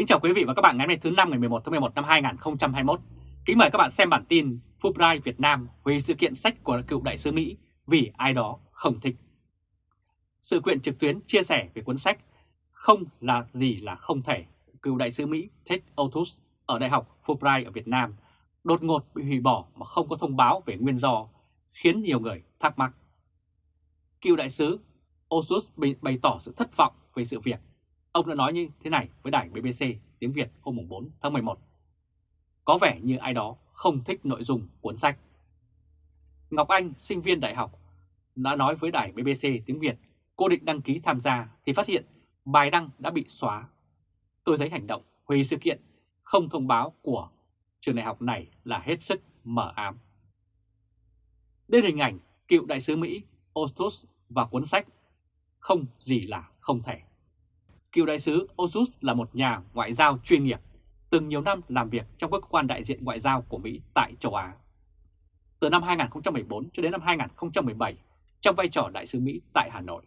Kính chào quý vị và các bạn ngày hôm nay thứ năm ngày 11 tháng 11 năm 2021. Kính mời các bạn xem bản tin Fulbright Việt Nam về sự kiện sách của cựu đại sứ Mỹ vì ai đó không thích. Sự kiện trực tuyến chia sẻ về cuốn sách Không là gì là không thể cựu đại sứ Mỹ Ted Otus ở Đại học Fulbright ở Việt Nam đột ngột bị hủy bỏ mà không có thông báo về nguyên do, khiến nhiều người thắc mắc. Cựu đại sứ Osus bày tỏ sự thất vọng về sự việc Ông đã nói như thế này với đài BBC tiếng Việt hôm 4 tháng 11. Có vẻ như ai đó không thích nội dung cuốn sách. Ngọc Anh, sinh viên đại học, đã nói với đài BBC tiếng Việt cô định đăng ký tham gia thì phát hiện bài đăng đã bị xóa. Tôi thấy hành động hủy sự kiện không thông báo của trường đại học này là hết sức mở ám. Đây hình ảnh cựu đại sứ Mỹ Ostus và cuốn sách Không gì là không thể. Cựu đại sứ Osus là một nhà ngoại giao chuyên nghiệp, từng nhiều năm làm việc trong các cơ quan đại diện ngoại giao của Mỹ tại châu Á. Từ năm 2014 cho đến năm 2017, trong vai trò đại sứ Mỹ tại Hà Nội,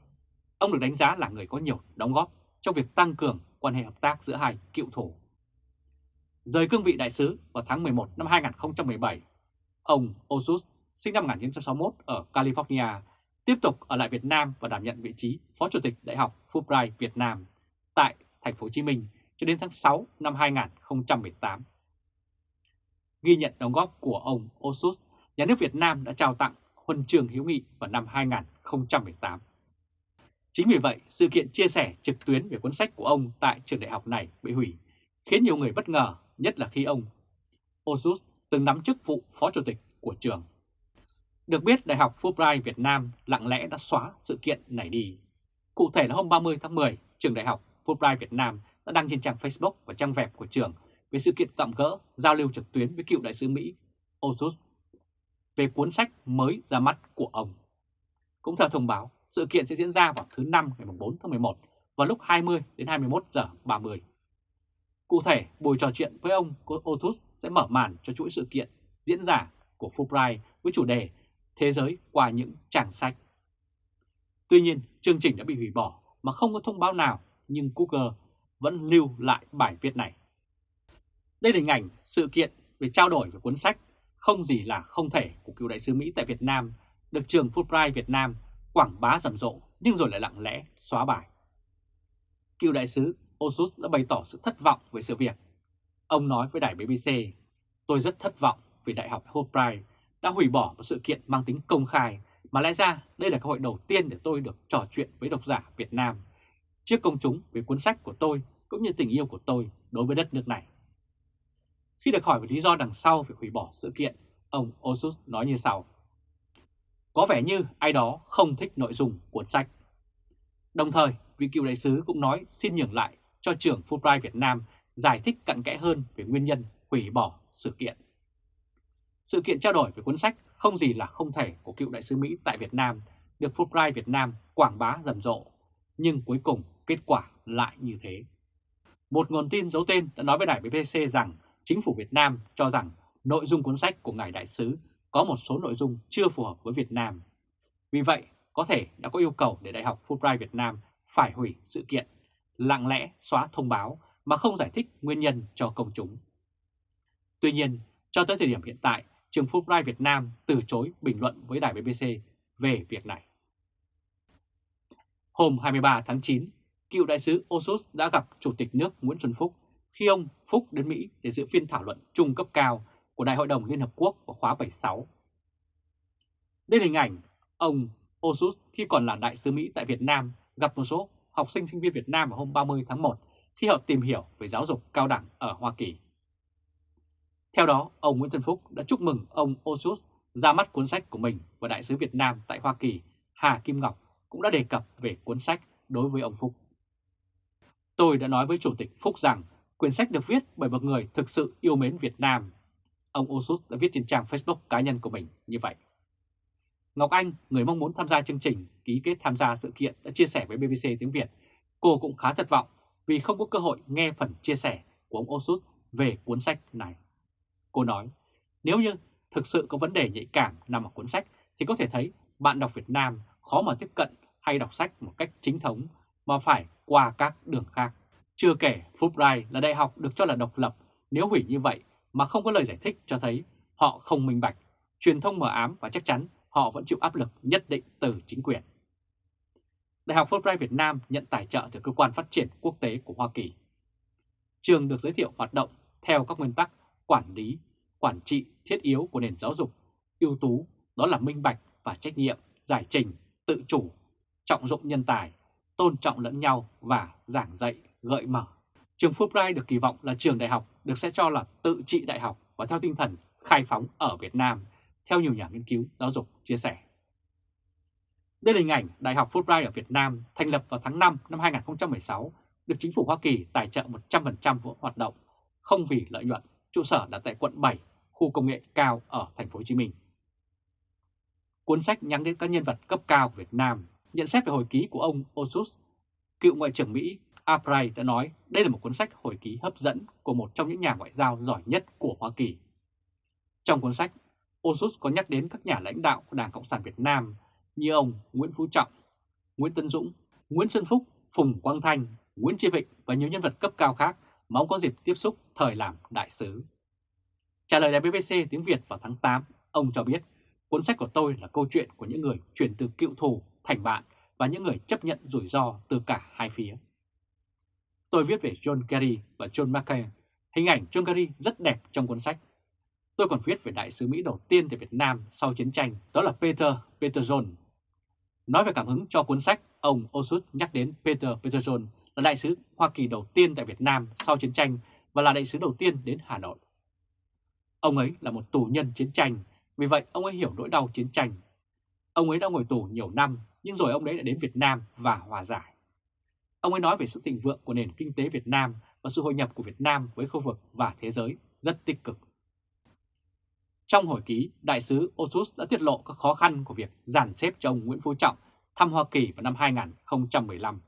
ông được đánh giá là người có nhiều đóng góp trong việc tăng cường quan hệ hợp tác giữa hai cựu thủ. Rời cương vị đại sứ vào tháng 11 năm 2017, ông Osus sinh năm 1961 ở California, tiếp tục ở lại Việt Nam và đảm nhận vị trí Phó Chủ tịch Đại học Fulbright Việt Nam tại thành phố Hồ Chí Minh cho đến tháng 6 năm 2018. Ghi nhận đóng góp của ông Osus, nhà nước Việt Nam đã trao tặng huân trường hữu nghị vào năm 2018. Chính vì vậy, sự kiện chia sẻ trực tuyến về cuốn sách của ông tại trường đại học này bị hủy, khiến nhiều người bất ngờ, nhất là khi ông Osus từng nắm chức vụ phó chủ tịch của trường. Được biết, Đại học Fulbright Việt Nam lặng lẽ đã xóa sự kiện này đi. Cụ thể là hôm 30 tháng 10, trường đại học Fulbright Việt Nam đã đăng trên trang Facebook và trang web của trường về sự kiện tạm gỡ giao lưu trực tuyến với cựu đại sứ Mỹ Osus về cuốn sách mới ra mắt của ông. Cũng theo thông báo, sự kiện sẽ diễn ra vào thứ năm ngày 4 tháng 11 vào lúc 20 đến 21 giờ 30. Cụ thể, buổi trò chuyện với ông Otus sẽ mở màn cho chuỗi sự kiện diễn giả của Fulbright với chủ đề Thế giới qua những trang sách. Tuy nhiên, chương trình đã bị hủy bỏ mà không có thông báo nào nhưng Google vẫn lưu lại bài viết này. Đây là hình ảnh sự kiện về trao đổi về cuốn sách Không gì là không thể của cựu đại sứ Mỹ tại Việt Nam được trường Fulbright Việt Nam quảng bá rầm rộ nhưng rồi lại lặng lẽ xóa bài. Cựu đại sứ Osus đã bày tỏ sự thất vọng về sự việc. Ông nói với đài BBC, tôi rất thất vọng vì Đại học Fulbright đã hủy bỏ một sự kiện mang tính công khai mà lẽ ra đây là cơ hội đầu tiên để tôi được trò chuyện với độc giả Việt Nam trước công chúng về cuốn sách của tôi cũng như tình yêu của tôi đối với đất nước này. Khi được hỏi về lý do đằng sau việc hủy bỏ sự kiện, ông Osus nói như sau. Có vẻ như ai đó không thích nội dung cuốn sách. Đồng thời, vị cựu đại sứ cũng nói xin nhường lại cho trưởng Fulbright Việt Nam giải thích cặn kẽ hơn về nguyên nhân hủy bỏ sự kiện. Sự kiện trao đổi về cuốn sách không gì là không thể của cựu đại sứ Mỹ tại Việt Nam được Fulbright Việt Nam quảng bá rầm rộ, nhưng cuối cùng kết quả lại như thế. Một nguồn tin giấu tên đã nói với đài BBC rằng chính phủ Việt Nam cho rằng nội dung cuốn sách của Ngài Đại sứ có một số nội dung chưa phù hợp với Việt Nam. Vì vậy, có thể đã có yêu cầu để Đại học Fulbright Việt Nam phải hủy sự kiện, lặng lẽ xóa thông báo mà không giải thích nguyên nhân cho công chúng. Tuy nhiên, cho tới thời điểm hiện tại, trường Fulbright Việt Nam từ chối bình luận với đài BBC về việc này. Hôm 23 tháng 9, cựu đại sứ Osus đã gặp Chủ tịch nước Nguyễn Xuân Phúc khi ông Phúc đến Mỹ để dự phiên thảo luận trung cấp cao của Đại hội đồng Liên Hợp Quốc vào khóa 76. Đây là hình ảnh ông Osus khi còn là đại sứ Mỹ tại Việt Nam gặp một số học sinh sinh viên Việt Nam vào hôm 30 tháng 1 khi họ tìm hiểu về giáo dục cao đẳng ở Hoa Kỳ. Theo đó, ông Nguyễn Xuân Phúc đã chúc mừng ông Osus ra mắt cuốn sách của mình và đại sứ Việt Nam tại Hoa Kỳ Hà Kim Ngọc cũng đã đề cập về cuốn sách đối với ông Phúc. Tôi đã nói với Chủ tịch Phúc rằng quyển sách được viết bởi một người thực sự yêu mến Việt Nam. Ông Osus đã viết trên trang Facebook cá nhân của mình như vậy. Ngọc Anh, người mong muốn tham gia chương trình ký kết tham gia sự kiện đã chia sẻ với BBC tiếng Việt. Cô cũng khá thất vọng vì không có cơ hội nghe phần chia sẻ của ông Osus về cuốn sách này. Cô nói, nếu như thực sự có vấn đề nhạy cảm nằm ở cuốn sách thì có thể thấy bạn đọc Việt Nam khó mà tiếp cận hay đọc sách một cách chính thống mà phải qua các đường khác. Chưa kể Fulbright là đại học được cho là độc lập, nếu hủy như vậy mà không có lời giải thích cho thấy họ không minh bạch, truyền thông mờ ám và chắc chắn họ vẫn chịu áp lực nhất định từ chính quyền. Đại học Fulbright Việt Nam nhận tài trợ từ Cơ quan Phát triển Quốc tế của Hoa Kỳ. Trường được giới thiệu hoạt động theo các nguyên tắc quản lý, quản trị thiết yếu của nền giáo dục, ưu tú đó là minh bạch và trách nhiệm, giải trình, tự chủ, trọng dụng nhân tài, tôn trọng lẫn nhau và giảng dạy gợi mở. Trường Fulbright được kỳ vọng là trường đại học được sẽ cho là tự trị đại học và theo tinh thần khai phóng ở Việt Nam, theo nhiều nhà nghiên cứu giáo dục chia sẻ. Đây là hình ảnh Đại học Fulbright ở Việt Nam thành lập vào tháng 5 năm 2016, được chính phủ Hoa Kỳ tài trợ 100% hoạt động, không vì lợi nhuận, trụ sở đặt tại quận 7, khu công nghệ cao ở thành phố Hồ Chí Minh. Cuốn sách nhắc đến các nhân vật cấp cao của Việt Nam, nhận xét về hồi ký của ông Osus, cựu Ngoại trưởng Mỹ Albright đã nói đây là một cuốn sách hồi ký hấp dẫn của một trong những nhà ngoại giao giỏi nhất của Hoa Kỳ. Trong cuốn sách, Osus có nhắc đến các nhà lãnh đạo của Đảng Cộng sản Việt Nam như ông Nguyễn Phú Trọng, Nguyễn Tân Dũng, Nguyễn Xuân Phúc, Phùng Quang Thanh, Nguyễn Chi Vịnh và nhiều nhân vật cấp cao khác mà ông có dịp tiếp xúc thời làm đại sứ. Trả lời đài BBC tiếng Việt vào tháng 8, ông cho biết cuốn sách của tôi là câu chuyện của những người chuyển từ cựu thù thành bạn và những người chấp nhận rủi ro từ cả hai phía. Tôi viết về John Kerry và John McCain. Hình ảnh John Kerry rất đẹp trong cuốn sách. Tôi còn viết về đại sứ Mỹ đầu tiên tại Việt Nam sau chiến tranh, đó là Peter Peterson. Nói về cảm hứng cho cuốn sách, ông Osut nhắc đến Peter Peterson là đại sứ Hoa Kỳ đầu tiên tại Việt Nam sau chiến tranh và là đại sứ đầu tiên đến Hà Nội. Ông ấy là một tù nhân chiến tranh, vì vậy ông ấy hiểu nỗi đau chiến tranh. Ông ấy đã ngồi tù nhiều năm, nhưng rồi ông ấy đã đến Việt Nam và hòa giải. Ông ấy nói về sự thịnh vượng của nền kinh tế Việt Nam và sự hội nhập của Việt Nam với khu vực và thế giới rất tích cực. Trong hồi ký, Đại sứ Osus đã tiết lộ các khó khăn của việc giàn xếp cho ông Nguyễn Phú Trọng thăm Hoa Kỳ vào năm 2015.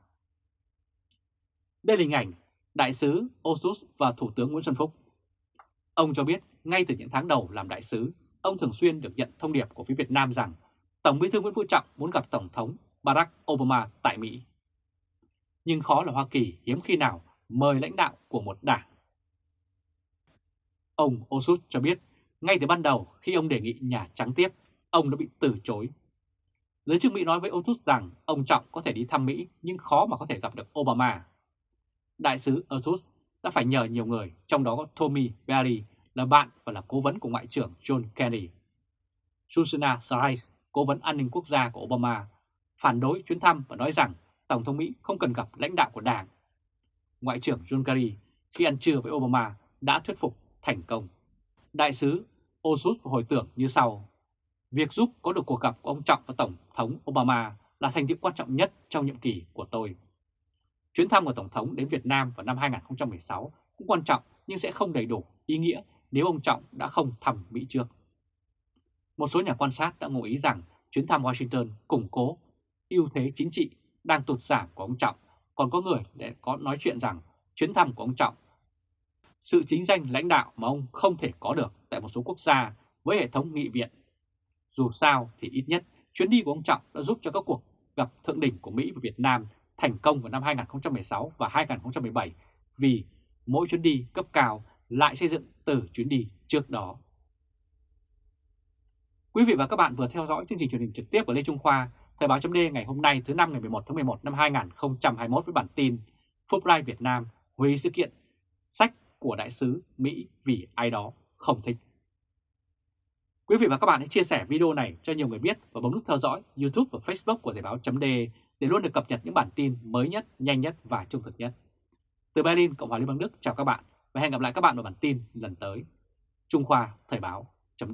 Đây là hình ảnh Đại sứ Osus và Thủ tướng Nguyễn Xuân Phúc. Ông cho biết ngay từ những tháng đầu làm đại sứ, ông thường xuyên được nhận thông điệp của phía Việt Nam rằng Tổng bí thư Nguyễn Phú Trọng muốn gặp Tổng thống Barack Obama tại Mỹ. Nhưng khó là Hoa Kỳ hiếm khi nào mời lãnh đạo của một đảng. Ông Osut cho biết ngay từ ban đầu khi ông đề nghị Nhà Trắng tiếp, ông đã bị từ chối. Giới chức Mỹ nói với Osut rằng ông Trọng có thể đi thăm Mỹ nhưng khó mà có thể gặp được Obama. Đại sứ Osut đã phải nhờ nhiều người, trong đó có Tommy Berry là bạn và là cố vấn của Ngoại trưởng John Kennedy. Susanna Sarais cố vấn an ninh quốc gia của Obama, phản đối chuyến thăm và nói rằng Tổng thống Mỹ không cần gặp lãnh đạo của đảng. Ngoại trưởng John Kerry khi ăn trưa với Obama đã thuyết phục thành công. Đại sứ Osut hồi tưởng như sau. Việc giúp có được cuộc gặp của ông Trọng và Tổng thống Obama là thành tựu quan trọng nhất trong nhiệm kỳ của tôi. Chuyến thăm của Tổng thống đến Việt Nam vào năm 2016 cũng quan trọng nhưng sẽ không đầy đủ ý nghĩa nếu ông Trọng đã không thăm Mỹ trước. Một số nhà quan sát đã ngụ ý rằng chuyến thăm Washington củng cố ưu thế chính trị đang tụt giảm của ông Trọng, còn có người để có nói chuyện rằng chuyến thăm của ông Trọng sự chính danh lãnh đạo mà ông không thể có được tại một số quốc gia với hệ thống nghị viện. Dù sao thì ít nhất chuyến đi của ông Trọng đã giúp cho các cuộc gặp thượng đỉnh của Mỹ và Việt Nam thành công vào năm 2016 và 2017 vì mỗi chuyến đi cấp cao lại xây dựng từ chuyến đi trước đó. Quý vị và các bạn vừa theo dõi chương trình truyền hình trực tiếp của Lê Trung Khoa, Thời báo chấm ngày hôm nay thứ năm ngày 11 tháng 11 năm 2021 với bản tin Fulbright Việt Nam hủy sự kiện sách của đại sứ Mỹ vì ai đó không thích. Quý vị và các bạn hãy chia sẻ video này cho nhiều người biết và bấm nút theo dõi YouTube và Facebook của Thời báo chấm để luôn được cập nhật những bản tin mới nhất, nhanh nhất và trung thực nhất. Từ Berlin, Cộng hòa Liên bang Đức chào các bạn và hẹn gặp lại các bạn vào bản tin lần tới. Trung Khoa Thời báo chấm